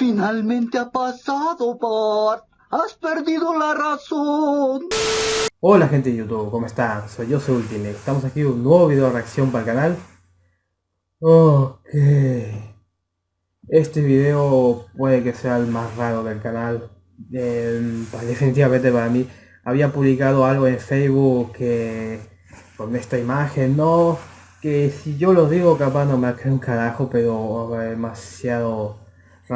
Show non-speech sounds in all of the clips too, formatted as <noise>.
Finalmente ha pasado, Bart. Has perdido la razón. Hola gente de YouTube, ¿cómo están? Soy yo, soy Ultimate. Estamos aquí en un nuevo video de reacción para el canal. Ok. Este video puede que sea el más raro del canal. Eh, definitivamente para mí. Había publicado algo en Facebook que con esta imagen, no, que si yo lo digo capaz no me cree un carajo, pero demasiado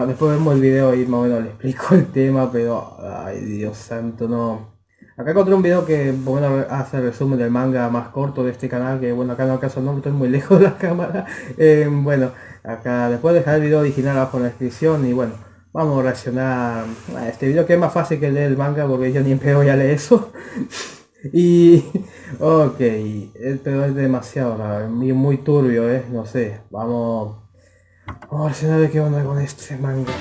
después vemos el video y más o menos le explico el tema, pero ay Dios santo, no. Acá encontré un video que bueno, hace el resumen del manga más corto de este canal, que bueno, acá no acaso no estoy muy <laughs> lejos de la cámara. Eh, bueno, acá después dejar el video original abajo en la descripción y bueno, vamos a reaccionar a este video que es más fácil que leer el manga porque yo ni en pedo ya leer eso. <laughs> y ok, pero es demasiado, muy turbio, ¿eh? no sé, vamos Vamos a ver qué onda con este manga.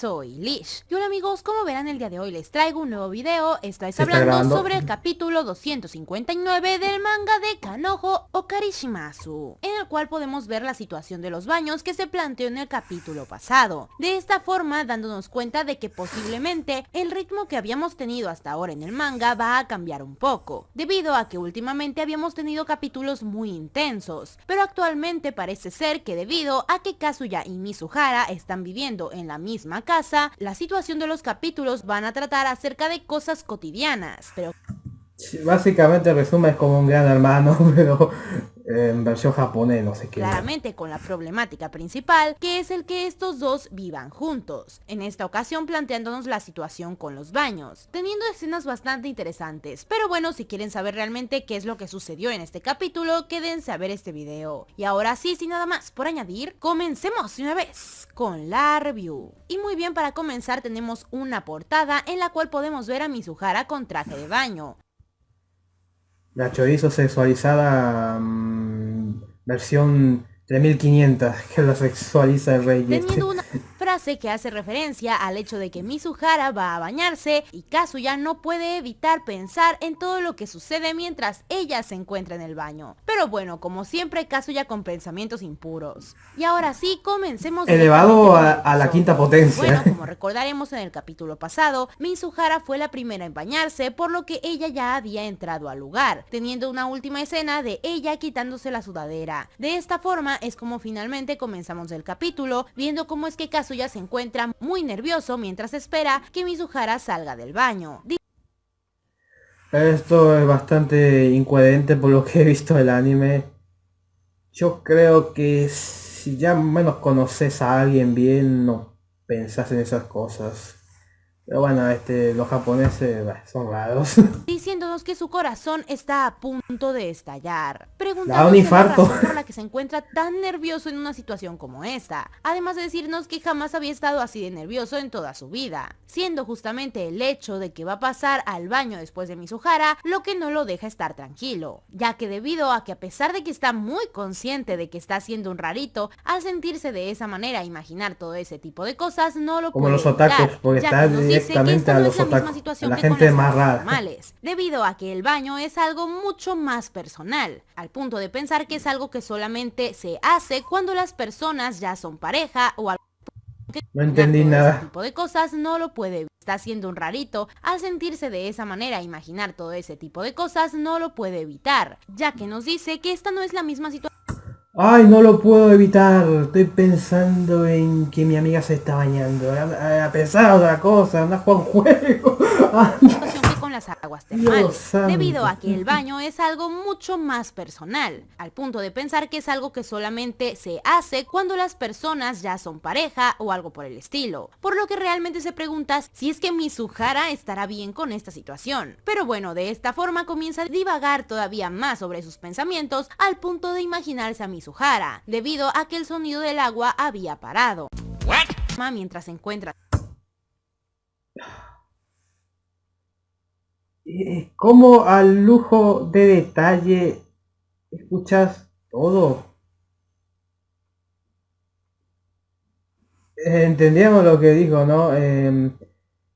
Soy Lish. Y hola amigos, como verán el día de hoy les traigo un nuevo video. Estáis hablando sobre el capítulo 259 del manga de Kanojo Okarishimasu, en el cual podemos ver la situación de los baños que se planteó en el capítulo pasado. De esta forma, dándonos cuenta de que posiblemente el ritmo que habíamos tenido hasta ahora en el manga va a cambiar un poco, debido a que últimamente habíamos tenido capítulos muy intensos, pero actualmente parece ser que debido a que Kazuya y Mizuhara están viviendo en la misma misma casa, la situación de los capítulos van a tratar acerca de cosas cotidianas, pero... básicamente resume es como un gran hermano, <laughs> pero en versión japonés, no sé qué. Claramente con la problemática principal, que es el que estos dos vivan juntos. En esta ocasión planteándonos la situación con los baños, teniendo escenas bastante interesantes. Pero bueno, si quieren saber realmente qué es lo que sucedió en este capítulo, quédense a ver este video. Y ahora sí, sin nada más por añadir, comencemos una vez con la review. Y muy bien, para comenzar tenemos una portada en la cual podemos ver a Mizuhara con traje de baño. La chorizo sexualizada mm, versión 3500 <laughs> que lo sexualiza el rey. Teniendo una frase que hace referencia al hecho de que Mizuhara va a bañarse y Kazuya no puede evitar pensar en todo lo que sucede mientras ella se encuentra en el baño. Pero bueno, como siempre Kazuya con pensamientos impuros. Y ahora sí, comencemos. Elevado a, la quinta potencia. Bueno, como recordaremos en el capítulo pasado, Mizuhara fue la primera en bañarse, por lo que ella ya había entrado al lugar, teniendo una última escena de ella quitándose la sudadera. De esta forma es como finalmente comenzamos el capítulo, viendo cómo es que Kazuya ya se encuentra muy nervioso mientras espera que Mizuhara salga del baño. Esto es bastante incoherente por lo que he visto del anime. Yo creo que si ya menos conoces a alguien bien, no pensás en esas cosas. Pero bueno, este, los japoneses son raros. <laughs> Diciéndonos que su corazón está a punto de estallar. Preguntándonos un la razón por la que se encuentra tan nervioso en una situación como esta. Además de decirnos que jamás había estado así de nervioso en toda su vida. Siendo justamente el hecho de que va a pasar al baño después de Mizuhara lo que no lo deja estar tranquilo. Ya que debido a que a pesar de que está muy consciente de que está haciendo un rarito, al sentirse de esa manera, imaginar todo ese tipo de cosas, no lo como los otakus, porque está directamente a los otakus, la gente más rara. debido a que el baño es algo mucho más personal, al punto de pensar que es algo que solamente se hace cuando las personas ya son pareja o algo no entendí nada. Ese tipo de cosas no lo puede Está haciendo un rarito. Al sentirse de esa manera, imaginar todo ese tipo de cosas no lo puede evitar, ya que nos dice que esta no es la misma situación Ay, no lo puedo evitar. Estoy pensando en que mi amiga se está bañando. A, pesar de otra cosa, anda a juego. <laughs> con las aguas termales, debido a que el baño es algo mucho más personal, al punto de pensar que es algo que solamente se hace cuando las personas ya son pareja o algo por el estilo, por lo que realmente se pregunta si es que Mizuhara estará bien con esta situación. Pero bueno, de esta forma comienza a divagar todavía más sobre sus pensamientos al punto de imaginarse a Mizuhara debido a que el sonido del agua había parado. Mientras se encuentra... Eh, ¿Cómo al lujo de detalle escuchas todo? Eh, entendíamos lo que dijo, ¿no? Em,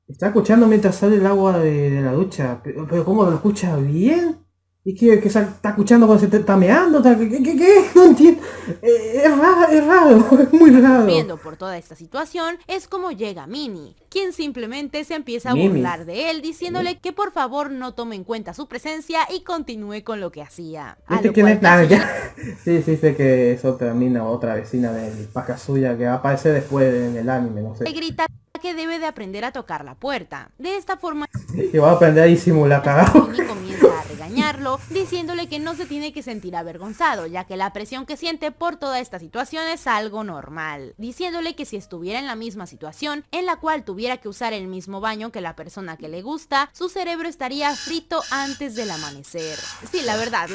está escuchando mientras sale el agua de, la ducha, pero, pero ¿cómo lo escucha bien? ¿Y qué, está escuchando cuando se está meando? ¿Qué, qué, qué? <laughs> No entiendo. Eh, es raro, <laughs> es muy raro. Viendo por toda esta situación es como llega Mini, quien simplemente se empieza a burlar de él diciéndole que por favor no tome en cuenta su presencia y continúe con lo que hacía. ¿Viste quién es? <laughs> sí, sí, sé que es otra mina, otra vecina del suya que aparece después en el anime, no sé. grita que debe de aprender a tocar la puerta. De esta forma... Y va a aprender a disimular cagado. Comienza a regañarlo, diciéndole que no se tiene que sentir avergonzado, ya que la presión que siente por toda esta situación es algo normal. Diciéndole que si estuviera en la misma situación, en la cual tuviera que usar el mismo baño que la persona que le gusta, su cerebro estaría frito antes del amanecer. Sí, la verdad...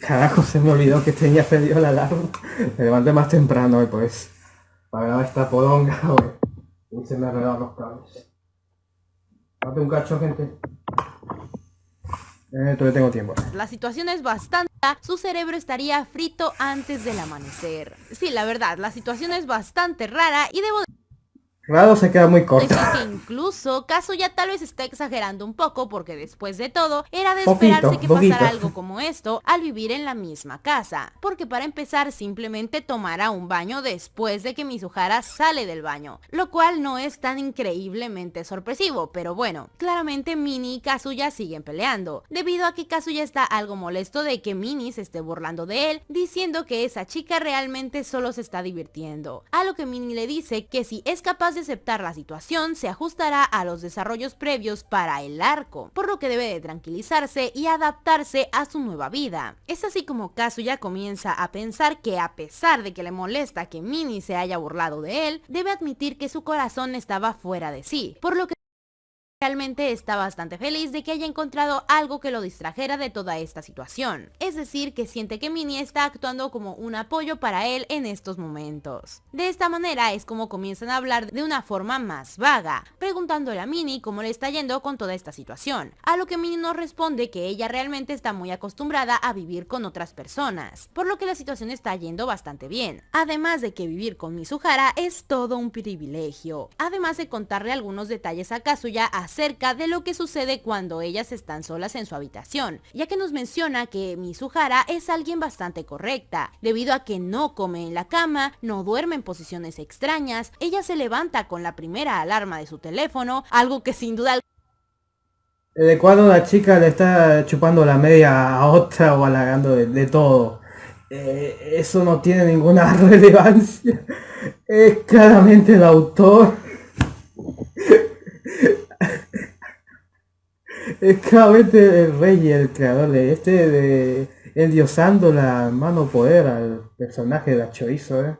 Carajo, se me olvidó que tenía pedido la alarma. Me levanté más temprano pues para grabar esta podonga, <laughs> güey. Y se me los cables. Date un cacho, gente. Eh, todavía tengo tiempo. La situación es bastante... Su cerebro estaría frito antes del amanecer. Sí, la verdad, la situación es bastante rara y debo Claro, se queda muy corto. que incluso ya tal vez está exagerando un poco porque después de todo era de esperarse que pasara algo como esto al vivir en la misma casa. Porque para empezar simplemente tomará un baño después de que Mizuhara sale del baño. Lo cual no es tan increíblemente sorpresivo, pero bueno. Claramente Mini y Kazuya siguen peleando. Debido a que Kazuya está algo molesto de que Mini se esté burlando de él, diciendo que esa chica realmente solo se está divirtiendo. A lo que Mini le dice que si es capaz de aceptar la situación, se ajustará a los desarrollos previos para el arco, por lo que debe de tranquilizarse y adaptarse a su nueva vida. Es así como Kazuya comienza a pensar que a pesar de que le molesta que Mini se haya burlado de él, debe admitir que su corazón estaba fuera de sí, por lo que Realmente está bastante feliz de que haya encontrado algo que lo distrajera de toda esta situación. Es decir, que siente que Minnie está actuando como un apoyo para él en estos momentos. De esta manera es como comienzan a hablar de una forma más vaga, preguntándole a Minnie cómo le está yendo con toda esta situación. A lo que Minnie nos responde que ella realmente está muy acostumbrada a vivir con otras personas, por lo que la situación está yendo bastante bien. Además de que vivir con Mizuhara es todo un privilegio. Además de contarle algunos detalles a Kazuya de lo que sucede cuando ellas están solas en su habitación, ya que nos menciona que Mizuhara es alguien bastante correcta, debido a que no come en la cama, no duerme en posiciones extrañas, ella se levanta con la primera alarma de su teléfono, algo que sin duda de cuando la chica le está chupando la media a otra o halagando de, todo. Eh, eso no tiene ninguna <laughs> relevancia. Es claramente el autor es claramente el rey y el creador de este de endiosando la mano poder al personaje de la chorizo, ¿eh?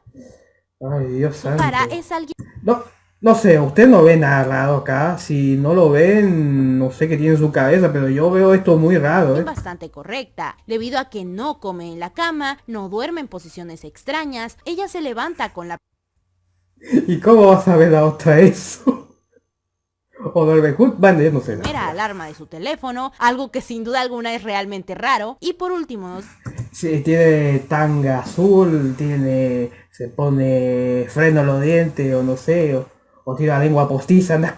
Ay, Dios santo. Para es alguien... No, no sé, usted no ve nada raro acá. Si no lo ven, no sé qué tiene en su cabeza, pero yo veo esto muy raro, ¿eh? Bastante correcta. Debido a que no come en la cama, no duerme en posiciones extrañas, ella se levanta con la... <laughs> ¿Y cómo vas a ver la otra eso? O del no sé. Era alarma de su teléfono, algo que sin duda alguna es realmente raro. Y por último... Sí, tiene tanga azul, tiene... se pone freno a los dientes o no sé, o, o tiene la lengua postiza, anda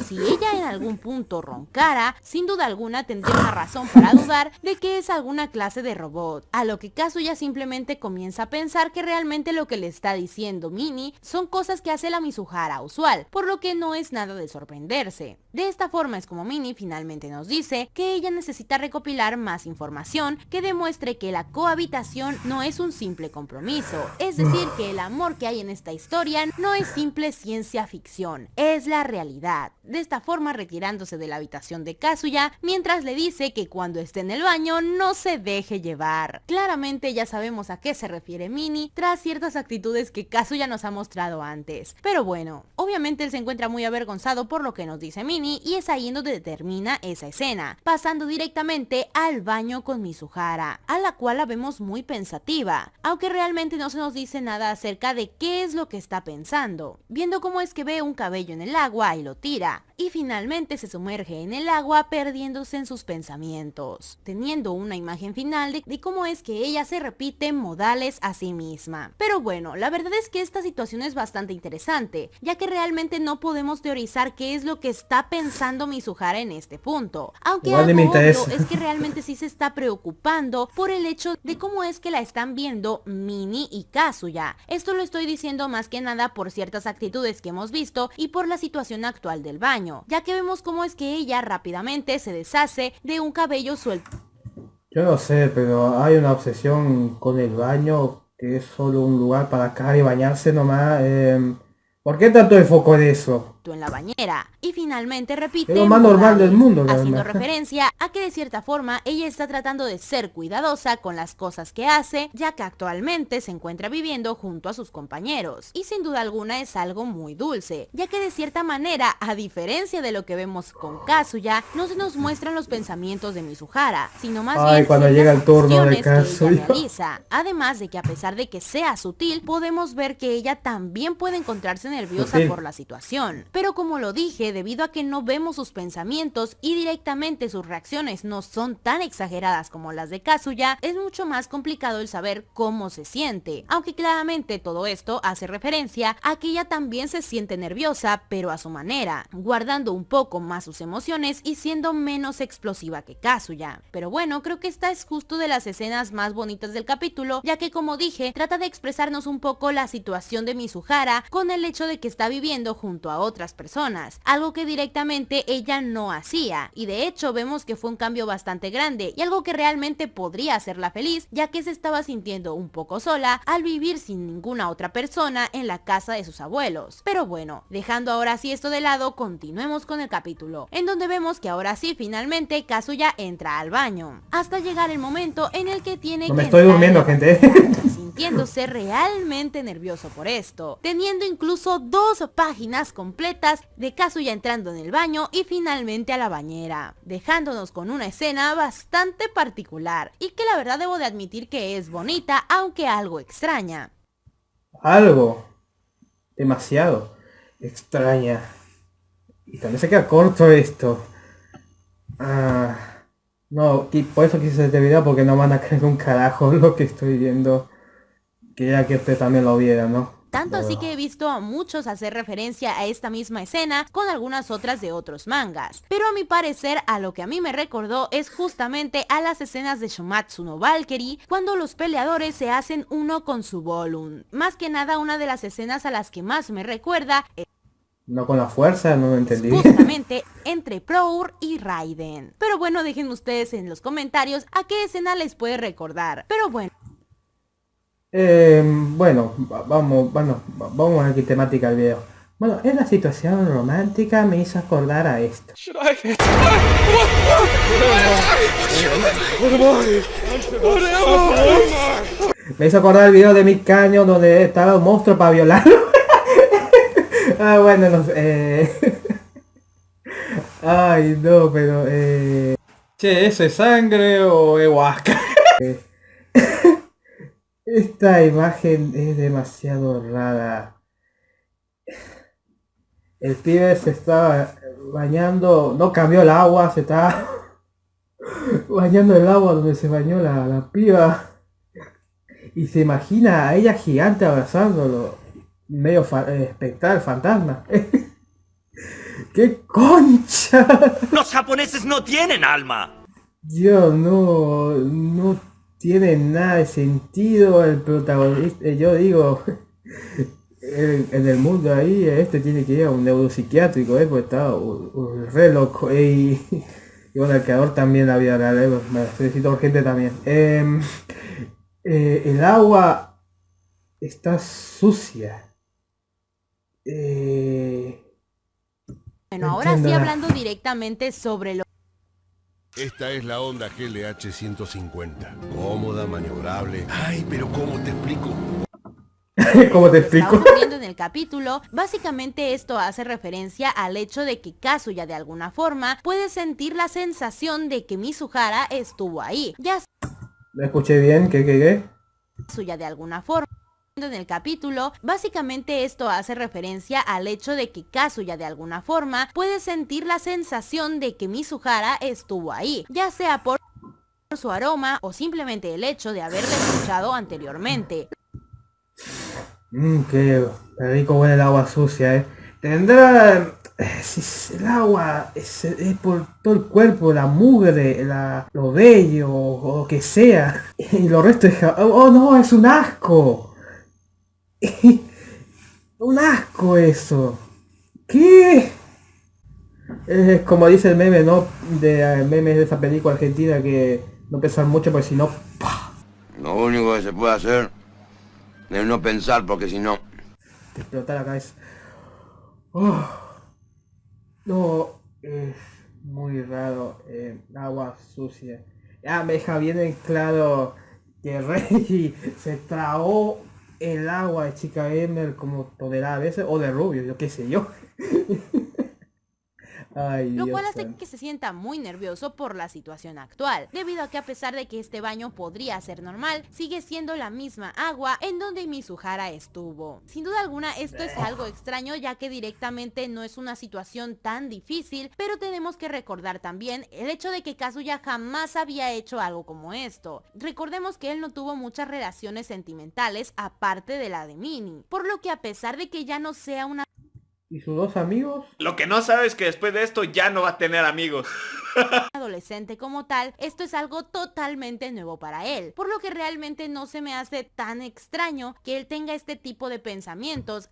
si ella en algún punto roncara, sin duda alguna tendría una razón para dudar de que es alguna clase de robot. A lo que Kazuya simplemente comienza a pensar que realmente lo que le está diciendo Mini son cosas que hace la Mizuhara usual, por lo que no es nada de sorprenderse. De esta forma es como Mini finalmente nos dice que ella necesita recopilar más información que demuestre que la cohabitación no es un simple compromiso, es decir que el amor que hay en esta historia no es simple ciencia ficción, es la realidad. De esta forma retirándose de la habitación de Kazuya, mientras le dice que cuando esté en el baño no se deje llevar. Claramente ya sabemos a qué se refiere Mini tras ciertas actitudes que Kazuya nos ha mostrado antes. Pero bueno, obviamente él se encuentra muy avergonzado por lo que nos dice Mini y es ahí donde termina esa escena, pasando directamente al baño con Mizuhara, a la cual la vemos muy pensativa, aunque realmente no se nos dice nada acerca de qué es lo que está pensando viendo cómo es que ve un cabello en el agua y lo tira. Y finalmente se sumerge en el agua perdiéndose en sus pensamientos, teniendo una imagen final de, de cómo es que ella se repite modales a sí misma. Pero bueno, la verdad es que esta situación es bastante interesante, ya que realmente no podemos teorizar qué es lo que está pensando Mizuhara en este punto. Aunque algo obvio es que realmente sí se está preocupando por el hecho de cómo es que la están viendo Mini y Kazuya. Esto lo estoy diciendo más que nada por ciertas actitudes que hemos visto y por la situación actual del baño, ya que vemos cómo es que ella rápidamente se deshace de un cabello suelto. Yo no sé, pero hay una obsesión con el baño que es solo un lugar para caer y bañarse nomás. Eh, ¿Por qué tanto enfoco en eso? En la bañera. Y finalmente repite lo más normal del mundo, haciendo referencia a que de cierta forma ella está tratando de ser cuidadosa con las cosas que hace, ya que actualmente se encuentra viviendo junto a sus compañeros. Y sin duda alguna es algo muy dulce, ya que de cierta manera, a diferencia de lo que vemos con Kazuya, no se nos muestran los pensamientos de Mizuhara, sino más bien cuando llega el turno de Kazuya. Además de que a pesar de que sea sutil, podemos ver que ella también puede encontrarse nerviosa por la situación. Pero como lo dije, debido a que no vemos sus pensamientos y directamente sus reacciones no son tan exageradas como las de Kazuya, es mucho más complicado el saber cómo se siente. Aunque claramente todo esto hace referencia a que ella también se siente nerviosa, pero a su manera, guardando un poco más sus emociones y siendo menos explosiva que Kazuya. Pero bueno, creo que esta es justo de las escenas más bonitas del capítulo, ya que como dije, trata de expresarnos un poco la situación de Mizuhara con el hecho de que está viviendo junto a otras personas, algo que directamente ella no hacía, y de hecho vemos que fue un cambio bastante grande y algo que realmente podría hacerla feliz, ya que se estaba sintiendo un poco sola al vivir sin ninguna otra persona en la casa de sus abuelos. Pero bueno, dejando ahora sí esto de lado, continuemos con el capítulo, en donde vemos que ahora sí finalmente Kazuya entra al baño, hasta llegar el momento en el que tiene no me estoy durmiendo, gente. <laughs> <laughs> sintiéndose realmente nervioso por esto, teniendo incluso dos páginas completas de Kazuya entrando en el baño y finalmente a la bañera, dejándonos con una escena bastante particular y que la verdad debo de admitir que es bonita aunque algo extraña. Algo demasiado extraña. Y también se queda corto esto. Ah, no, y por eso quise este video porque no van a creer un carajo lo que estoy viendo. Quería que usted también lo viera, ¿no? Tanto así que he visto a muchos hacer referencia a esta misma escena con algunas otras de otros mangas. Pero a mi parecer a lo que a mí me recordó es justamente a las escenas de Shomatsu no Valkyrie cuando los peleadores se hacen uno con su Volum. Más que nada una de las escenas a las que más me recuerda no con la fuerza, no lo entendí. Justamente entre Prour y Raiden. Pero bueno, dejen ustedes en los comentarios a qué escena les puede recordar. Pero bueno. Eh, bueno, vamos, bueno, vamos a qué temática el video. Bueno, la situación romántica me hizo acordar a esto. Me hizo acordar el video de mi caño donde estaba un monstruo para violarlo. <laughs> ah, bueno, no sé. Eh. Ay, no, pero... Eh... Che, ¿eso es sangre o huasca? <laughs> Esta imagen es demasiado rara. El pibe se estaba bañando, no cambió el agua, se está <laughs> bañando el agua donde se bañó la, la piba. Y se imagina a ella gigante abrazándolo. Medio eh, espectral, fantasma. <laughs> ¡Qué concha! ¡Los japoneses no tienen alma! Dios, no, no tiene nada de sentido el protagonista. Eh, yo digo, en <laughs> el mundo ahí, este tiene que ir a un neuropsiquiátrico, ¿eh? porque está un, re loco. Y, bueno, el creador también había dado, me felicito urgente también. Em, eh, el agua está sucia. Eh, bueno, ahora sí hablando directamente sobre lo esta es la Honda GLH 150. Cómoda, maniobrable. Ay, pero ¿cómo te explico? <laughs> ¿Cómo te explico? viendo en el capítulo, básicamente esto hace referencia al hecho de que Kazuya de alguna forma puede sentir la sensación de que Mizuhara estuvo ahí. Ya ¿Me escuché bien? ¿Qué, qué, qué? Kazuya de alguna forma en el capítulo, básicamente esto hace referencia al hecho de que Kazuya de alguna forma puede sentir la sensación de que Mizuhara estuvo ahí, ya sea por su aroma o simplemente el hecho de haberle escuchado anteriormente. Mmm, qué rico huele el agua sucia, eh. Tendrá... Si el agua es, por todo el cuerpo, la mugre, la, lo bello o lo que sea. <laughs> Y lo resto es... ¡Oh no! ¡Es un asco! <laughs> un asco eso. ¿Qué? Es como dice el meme, ¿no? De eh, memes de esa película argentina que no pensar mucho porque si no... Lo único que se puede hacer es no pensar porque si no... Te explota la cabeza. Oh. No, es muy raro. Eh, agua sucia. Ya me deja bien en claro que Rey se tragó el agua de Chica Gamer como tolerada a veces, o de Rubio, yo qué sé yo. <laughs> lo cual hace que se sienta muy nervioso por la situación actual, debido a que a pesar de que este baño podría ser normal, sigue siendo la misma agua en donde Mizuhara estuvo. Sin duda alguna esto es algo extraño ya que directamente no es una situación tan difícil, pero tenemos que recordar también el hecho de que Kazuya jamás había hecho algo como esto. Recordemos que él no tuvo muchas relaciones sentimentales aparte de la de Mini, por lo que a pesar de que ya no sea una ¿Y sus dos amigos? Lo que no sabe es que después de esto ya no va a tener amigos. <laughs> adolescente como tal, esto es algo totalmente nuevo para él, por lo que realmente no se me hace tan extraño que él tenga este tipo de pensamientos.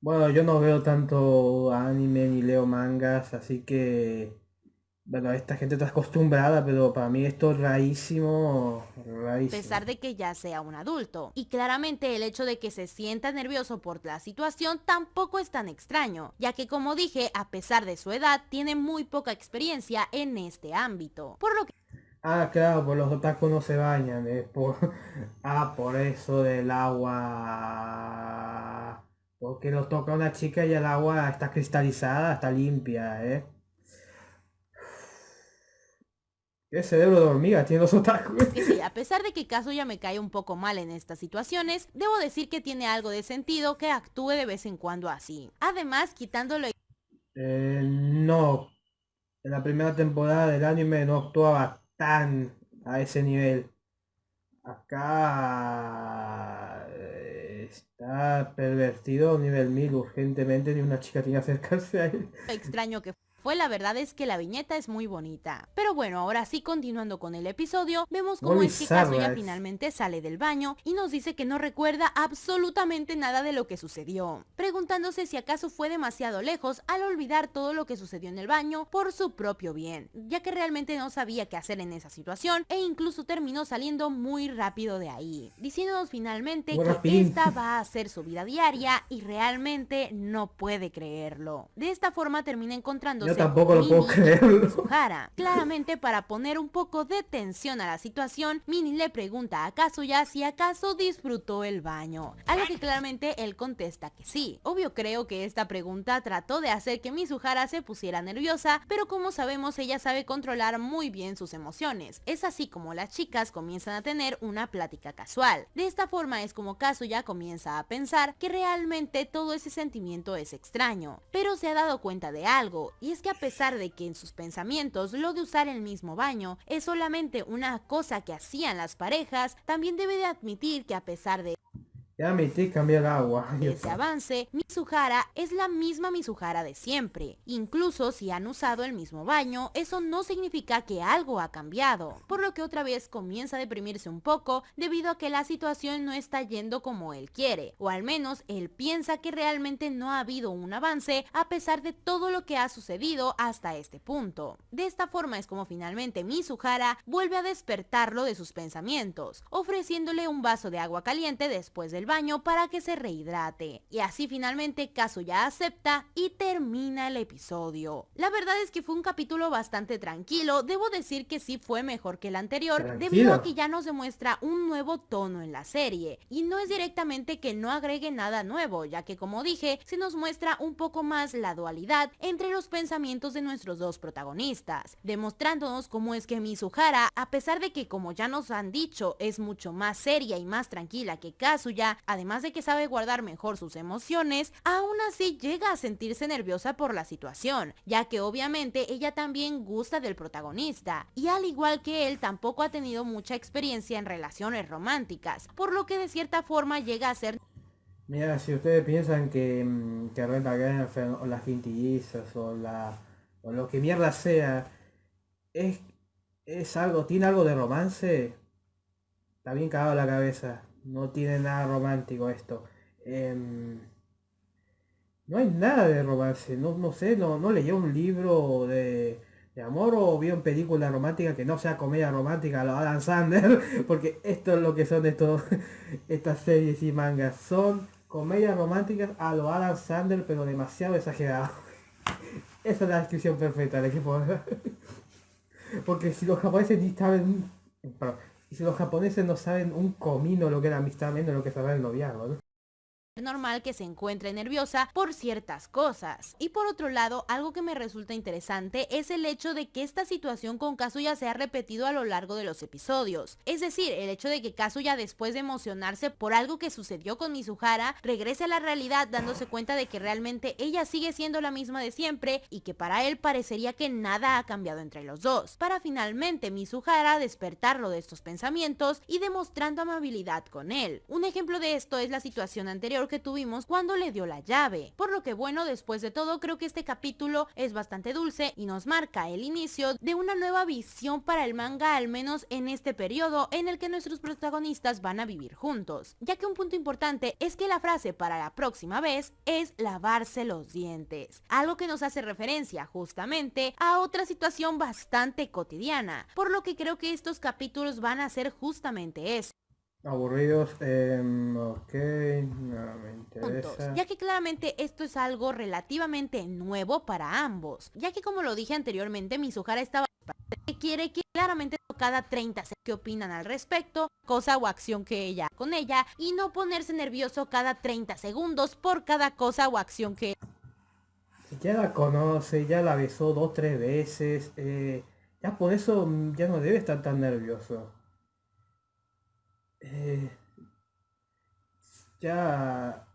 Bueno, yo no veo tanto anime ni leo mangas, así que bueno, esta gente está acostumbrada, pero para mí esto es rarísimo, rarísimo. A pesar de que ya sea un adulto. Y claramente el hecho de que se sienta nervioso por la situación tampoco es tan extraño, ya que como dije, a pesar de su edad, tiene muy poca experiencia en este ámbito. Por lo que... Ah, claro, por los otakus no se bañan, es por... <laughs> Ah, por eso del agua... Porque lo toca una chica y el agua está cristalizada, está limpia, ¿eh? ¿Qué cerebro de hormiga tiene los otakus? Sí, a pesar de que Kazuya me cae un poco mal en estas situaciones, debo decir que tiene algo de sentido que actúe de vez en cuando así. Además, quitándolo... Eh, no. En la primera temporada del anime no actuaba tan a ese nivel. Acá eh, está pervertido a nivel 1000 urgentemente ni una chica tiene que acercarse a él. Extraño que fue la verdad es que la viñeta es muy bonita. Pero bueno, ahora sí continuando con el episodio, vemos cómo es que Kazuya finalmente sale del baño y nos dice que no recuerda absolutamente nada de lo que sucedió, preguntándose si acaso fue demasiado lejos al olvidar todo lo que sucedió en el baño por su propio bien, ya que realmente no sabía qué hacer en esa situación e incluso terminó saliendo muy rápido de ahí, diciéndonos finalmente que esta va a ser su vida diaria y realmente no puede creerlo. De esta forma termina encontrando yo tampoco lo puedo creer. Claramente para poner un poco de tensión a la situación, Mini le pregunta a Kazuya si acaso disfrutó el baño. A lo que claramente él contesta que sí. Obvio creo que esta pregunta trató de hacer que Mizuhara se pusiera nerviosa, pero como sabemos ella sabe controlar muy bien sus emociones. Es así como las chicas comienzan a tener una plática casual. De esta forma es como Kazuya comienza a pensar que realmente todo ese sentimiento es extraño, pero se ha dado cuenta de algo, y es que a pesar de que en sus pensamientos lo de usar el mismo baño es solamente una cosa que hacían las parejas, también debe de admitir que a pesar de ya metí cambiar agua. Ese avance, Mizuhara es la misma Mizuhara de siempre. Incluso si han usado el mismo baño, eso no significa que algo ha cambiado. Por lo que otra vez comienza a deprimirse un poco debido a que la situación no está yendo como él quiere. O al menos él piensa que realmente no ha habido un avance a pesar de todo lo que ha sucedido hasta este punto. De esta forma es como finalmente Mizuhara vuelve a despertarlo de sus pensamientos, ofreciéndole un vaso de agua caliente después del baño para que se rehidrate. Y así finalmente ya acepta y termina el episodio. La verdad es que fue un capítulo bastante tranquilo, debo decir que sí fue mejor que el anterior, debido a que ya nos demuestra un nuevo tono en la serie. Y no es directamente que no agregue nada nuevo, ya que como dije, se nos muestra un poco más la dualidad entre los pensamientos de nuestros dos protagonistas, demostrándonos cómo es que Mizuhara, a pesar de que como ya nos han dicho, es mucho más seria y más tranquila que Kazuya, además de que sabe guardar mejor sus emociones, aún así llega a sentirse nerviosa por la situación, ya que obviamente ella también gusta del protagonista, y al igual que él tampoco ha tenido mucha experiencia en relaciones románticas, por lo que de cierta forma llega a ser Mira, si ustedes piensan que, mm, que Girlfriend o las quintillizas o la o lo que mierda sea es, es algo, tiene algo de romance, está bien cagado la cabeza. No tiene nada romántico esto. Em, no hay nada de romance. No, no sé, no, no leyó un libro de, de amor o vio una película romántica que no sea comedia romántica lo Adam Sandler. <laughs> Porque esto es lo que son estos, <laughs> estas series y mangas. Son comedias románticas a lo Adam Sandler, pero demasiado exagerado. <laughs> Esa es la descripción perfecta del equipo. Porque si los japoneses ni saben... y si los japoneses no saben un comino lo que es la amistad, menos lo que saben el noviazgo, ¿no? Normal que se encuentre nerviosa por ciertas cosas. Y por otro lado, algo que me resulta interesante es el hecho de que esta situación con Kazuya se ha repetido a lo largo de los episodios. Es decir, el hecho de que Kazuya después de emocionarse por algo que sucedió con Mizuhara, regrese a la realidad dándose cuenta de que realmente ella sigue siendo la misma de siempre y que para él parecería que nada ha cambiado entre los dos. Para finalmente Mizuhara despertarlo de estos pensamientos y demostrando amabilidad con él. Un ejemplo de esto es la situación anterior que tuvimos cuando le dio la llave. Por lo que bueno, después de todo, creo que este capítulo es bastante dulce y nos marca el inicio de una nueva visión para el manga, al menos en este periodo en el que nuestros protagonistas van a vivir juntos. Ya que un punto importante es que la frase para la próxima vez es lavarse los dientes. Algo que nos hace referencia justamente a otra situación bastante cotidiana. Por lo que creo que estos capítulos van a ser justamente eso. Aburridos, eh, ok, no me interesa. ya que claramente esto es algo relativamente nuevo para ambos, ya que como lo dije anteriormente, Mizuhara estaba que quiere que claramente cada 30 qué opinan al respecto, cosa o acción que ella con ella, y no ponerse nervioso cada 30 segundos por cada cosa o acción que ya la conoce, ya la besó dos tres veces, eh, ya por eso ya no debe estar tan nervioso. Eh, ya,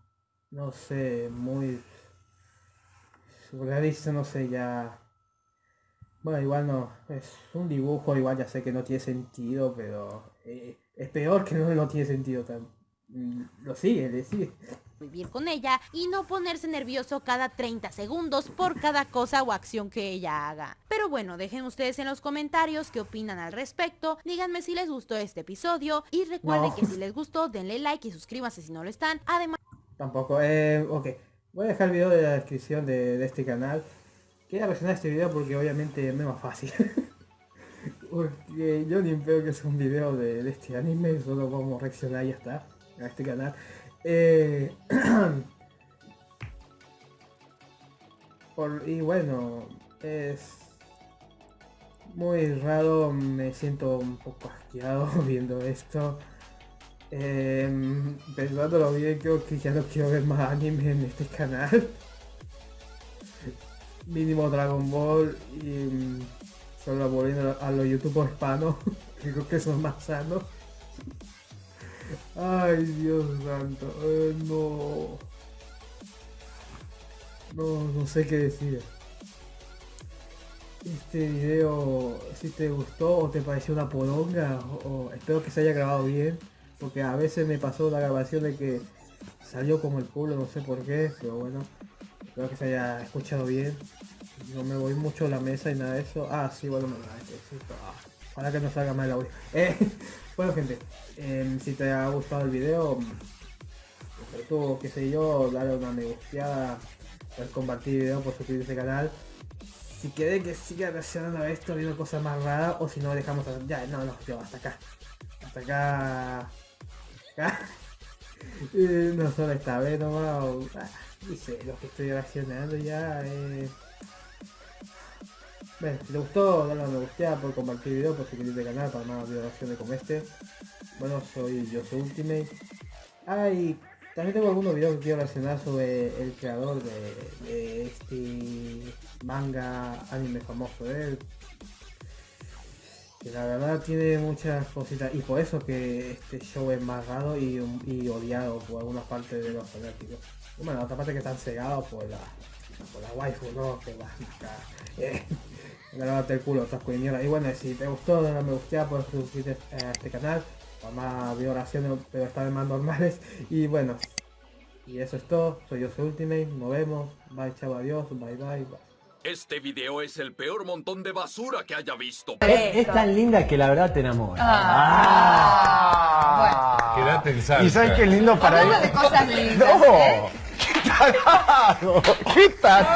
no sé, muy surrealista, no sé, ya... Bueno, igual no, es un dibujo, igual ya sé que no tiene sentido, pero eh, es peor que no, no tiene sentido. Tan, mm, lo sigue, le sigue vivir con ella y no ponerse nervioso cada 30 segundos por cada cosa o acción que ella haga. Pero bueno, dejen ustedes en los comentarios qué opinan al respecto, díganme si les gustó este episodio y recuerden que si les gustó denle like y suscríbanse si no lo están, además... Tampoco, eh, ok, voy a dejar el video de la descripción de, este canal. Quería reaccionar este video porque obviamente es más fácil. <laughs> porque yo ni veo que es un video de, de este anime, solo vamos a reaccionar y ya está a este canal. Eh, <clears throat> y bueno, es muy raro, me siento un poco asqueado <laughs> viendo esto. Eh, pensándolo bien, creo que ya no quiero ver más anime en este canal. <laughs> Mínimo Dragon Ball y mm, solo volviendo a los youtubers hispanos, <laughs> creo que son más sanos. Ay, Dios santo. Eh, no. No, no sé qué decir. Este video, si te gustó o te pareció una poronga, o, espero que se haya grabado bien, porque a veces me pasó la grabación de que salió como el culo, no sé por qué, pero bueno, espero que se haya escuchado bien. No me voy mucho a la mesa y nada de eso. Ah, sí, bueno, me Para que no salga mal el audio. Eh, <laughs> bueno gente, em, si te ha gustado el video, tú, qué sé yo, dale una me gusteada, compartir el video, por suscribirte al canal. Si quieres que siga reaccionando a esto, viendo cosas más raras, o si no dejamos ya, no, no, yo, hasta acá. Hasta acá. Acá. <laughs> no solo esta vez. Ah, dice, lo que estoy reaccionando ya eh, bueno, si te gustó, dale a me gusta por compartir el video, por suscribirte al canal para más videos como este. Bueno, soy yo soy Ultimate. Ah, y también tengo algunos videos que quiero relacionar sobre el creador de, este manga anime famoso de él. que la verdad tiene muchas cositas y por eso que este show es más raro y, odiado por algunas partes de los fanáticos. Bueno, otra parte que están cegados por la por la waifu, ¿no? <laughs> Eh, el culo, otras Y bueno, si te gustó, dale me gusta, puedes suscribirte a este canal. Para más violaciones, pero esta vez más normales. <laughs> Y bueno, y eso es todo. Soy yo, soy Ultimate. Nos vemos. Bye, chao, adiós. Bye, bye, bye. Este video es el peor montón de basura que haya visto. Es, tan linda que la verdad te enamora. Ah. ah. Quédate en salsa. ¿Y sabes qué lindo para ir? de cosas lindas. <laughs> No. <laughs> ¿Qué tal? ¿Qué tal?